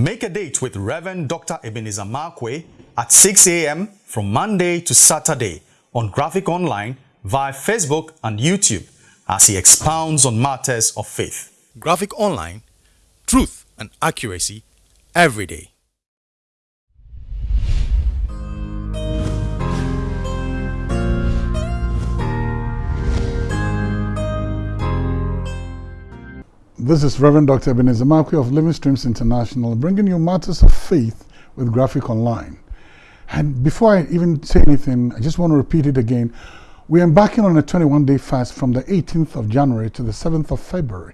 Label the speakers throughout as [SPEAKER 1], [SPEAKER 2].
[SPEAKER 1] Make a date with Reverend Dr. Ebenezer Markwei at 6 a.m. from Monday to Saturday on Graphic Online via Facebook and YouTube as he expounds on matters of faith. Graphic Online, truth and accuracy every day.
[SPEAKER 2] This is Reverend Dr. Ebenezer Markwei of Living Streams International bringing you matters of faith with Graphic Online. And before I even say anything, I just want to repeat it again. We're embarking on a 21-day fast from the 18th of January to the 7th of February.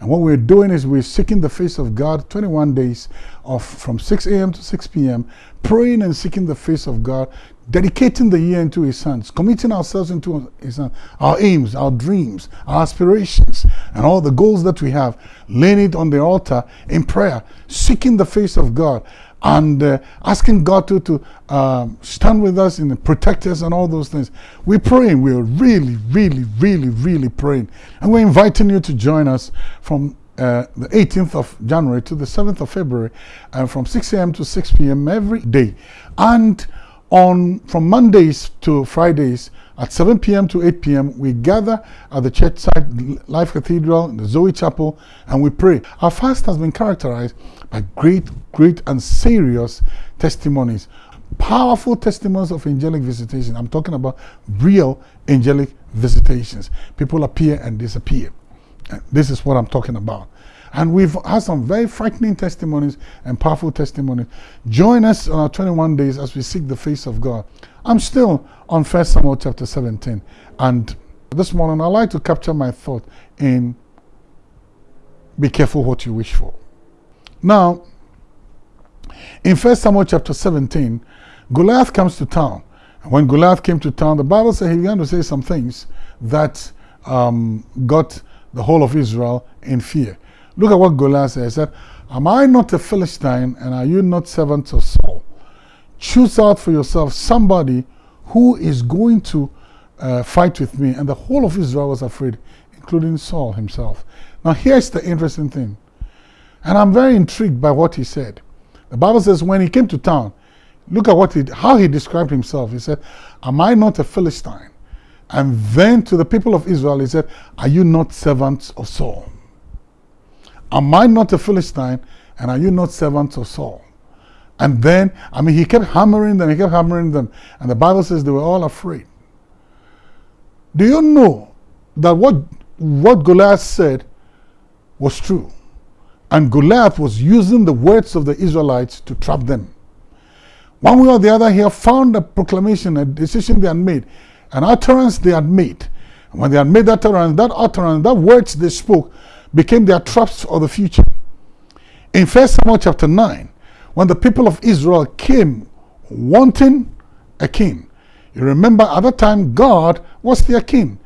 [SPEAKER 2] And what we're doing is we're seeking the face of God 21 days of from 6 a.m. to 6 p.m., praying and seeking the face of God, dedicating the year into His hands, committing ourselves into His hands, our aims, our dreams, our aspirations, and all the goals that we have, laying it on the altar in prayer, seeking the face of God, and uh, asking God to, to um, stand with us and protect us and all those things. We're praying. We're really, really, really, really praying. And we're inviting you to join us from uh, the 18th of January to the 7th of February uh, from 6 a.m. to 6 p.m. every day. And on from Mondays to Fridays at 7 p.m. to 8 p.m., we gather at the church site, Life Cathedral, the Zoe Chapel, and we pray. Our fast has been characterized by great, great and serious testimonies. Powerful testimonies of angelic visitation. I'm talking about real angelic visitations. People appear and disappear. This is what I'm talking about. And we've had some very frightening testimonies and powerful testimonies. Join us on our 21 days as we seek the face of God. I'm still on 1 Samuel chapter 17. And this morning, I'd like to capture my thought in be careful what you wish for. Now, in 1 Samuel chapter 17, Goliath comes to town. And when Goliath came to town, the Bible says he began to say some things that um, got the whole of Israel in fear. Look at what Goliath said. He said, Am I not a Philistine and are you not servants of Saul? Choose out for yourself somebody who is going to uh, fight with me. And the whole of Israel was afraid, including Saul himself. Now, here's the interesting thing. And I'm very intrigued by what he said. The Bible says when he came to town, look at what he, how he described himself. He said, Am I not a Philistine? And then to the people of Israel, he said, Are you not servants of Saul? Am I not a Philistine? And are you not servants of Saul? And then, I mean, he kept hammering them, he kept hammering them. And the Bible says they were all afraid. Do you know that what, what Goliath said was true? And Goliath was using the words of the Israelites to trap them. One way or the other, he had found a proclamation, a decision they had made, an utterance they had made. And when they had made that utterance, that utterance, that words they spoke became their traps for the future. In 1 Samuel chapter 9, when the people of Israel came wanting a king, you remember at that time God was their king.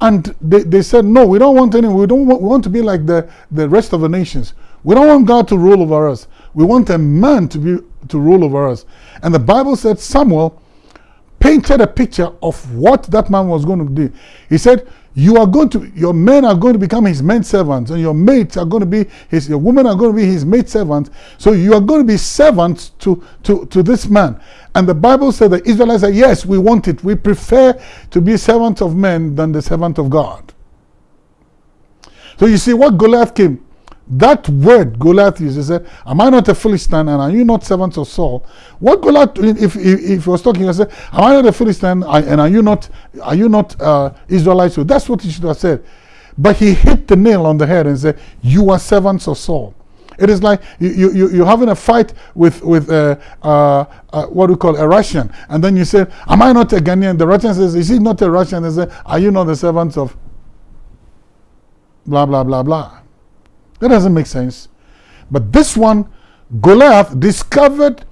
[SPEAKER 2] And they, they said, no, we don't want any, we don't want, we want to be like the, the rest of the nations. We don't want God to rule over us. We want a man to be to rule over us. And the Bible said Samuel painted a picture of what that man was going to do. He said, you are going to, your men are going to become his men servants, and your mates are going to be his, your women are going to be his maid servants. So you are going to be servants to, to, to this man. And the Bible said the Israelites said, yes, we want it. We prefer to be servants of men than the servant of God. So you see what Goliath came. That word Goliath used, he said, Am I not a Philistine and are you not servants of Saul? What Goliath, if, if, if he was talking, he said, Am I not a Philistine and are you not, are you not uh, Israelites? So that's what he should have said. But he hit the nail on the head and said, You are servants of Saul. It is like you, you, you're having a fight with, with uh, uh, uh, what we call a Russian. And then you say, Am I not a Ghanaian? The Russian says, Is he not a Russian? They say, Are you not the servants of blah, blah, blah, blah? That doesn't make sense. But this one, Goliath discovered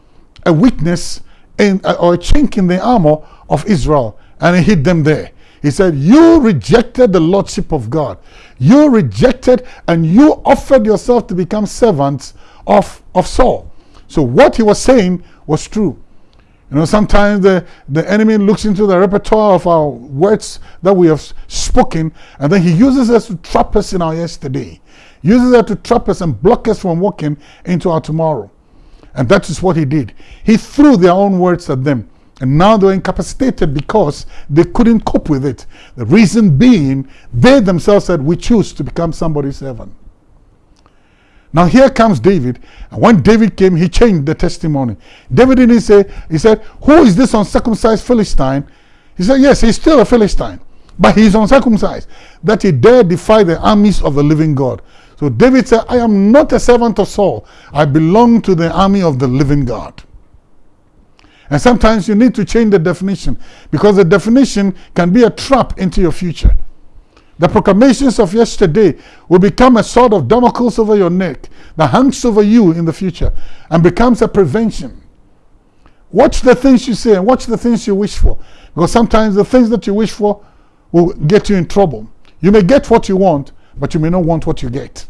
[SPEAKER 2] a weakness in, uh, or a chink in the armor of Israel and he hit them there. He said, You rejected the lordship of God. You rejected and you offered yourself to become servants of, of Saul. So what he was saying was true. You know, sometimes the, the enemy looks into the repertoire of our words that we have spoken, and then he uses us to trap us in our yesterday uses that to trap us and block us from walking into our tomorrow. And that is what he did. He threw their own words at them. And now they're incapacitated because they couldn't cope with it. The reason being, they themselves said, We choose to become somebody's servant. Now here comes David. And when David came, he changed the testimony. David didn't say, he said, Who is this uncircumcised Philistine? He said, Yes, he's still a Philistine. But he's uncircumcised. That he dare defy the armies of the living God. So David said, I am not a servant of Saul. I belong to the army of the living God. And sometimes you need to change the definition because the definition can be a trap into your future. The proclamations of yesterday will become a sword of Damocles over your neck that hangs over you in the future and becomes a prevention. Watch the things you say and watch the things you wish for. Because sometimes the things that you wish for will get you in trouble. You may get what you want, but you may not want what you get.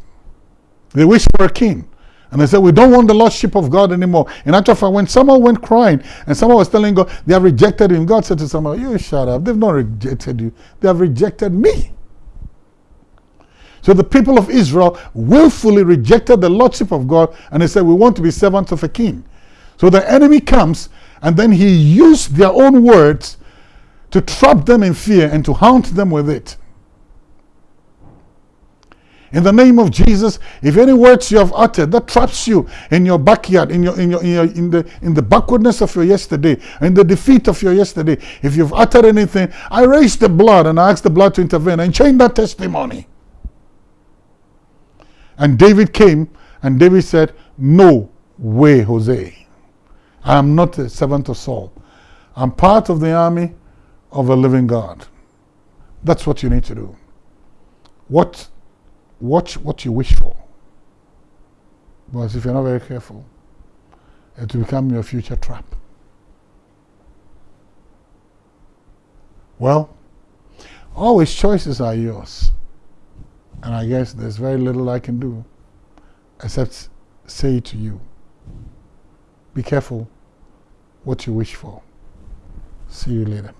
[SPEAKER 2] They wish for a king. And they said, We don't want the lordship of God anymore. In actual fact, when Samuel went crying and Samuel was telling God they have rejected him, God said to Samuel, You shut up. They've not rejected you, they have rejected me. So the people of Israel willfully rejected the lordship of God and they said, We want to be servants of a king. So the enemy comes and then he used their own words to trap them in fear and to haunt them with it. In the name of Jesus, if any words you have uttered that traps you in your backyard, in your in your in, your, in the in the backwardness of your yesterday, in the defeat of your yesterday, if you've uttered anything, I raise the blood and I ask the blood to intervene and change that testimony. And David came and David said, No way, Jose. I am not a servant of Saul. I'm part of the army of a living God. That's what you need to do. What watch what you wish for. Because if you're not very careful, it will become your future trap. Well, always choices are yours. And I guess there's very little I can do except say to you be careful what you wish for. See you later.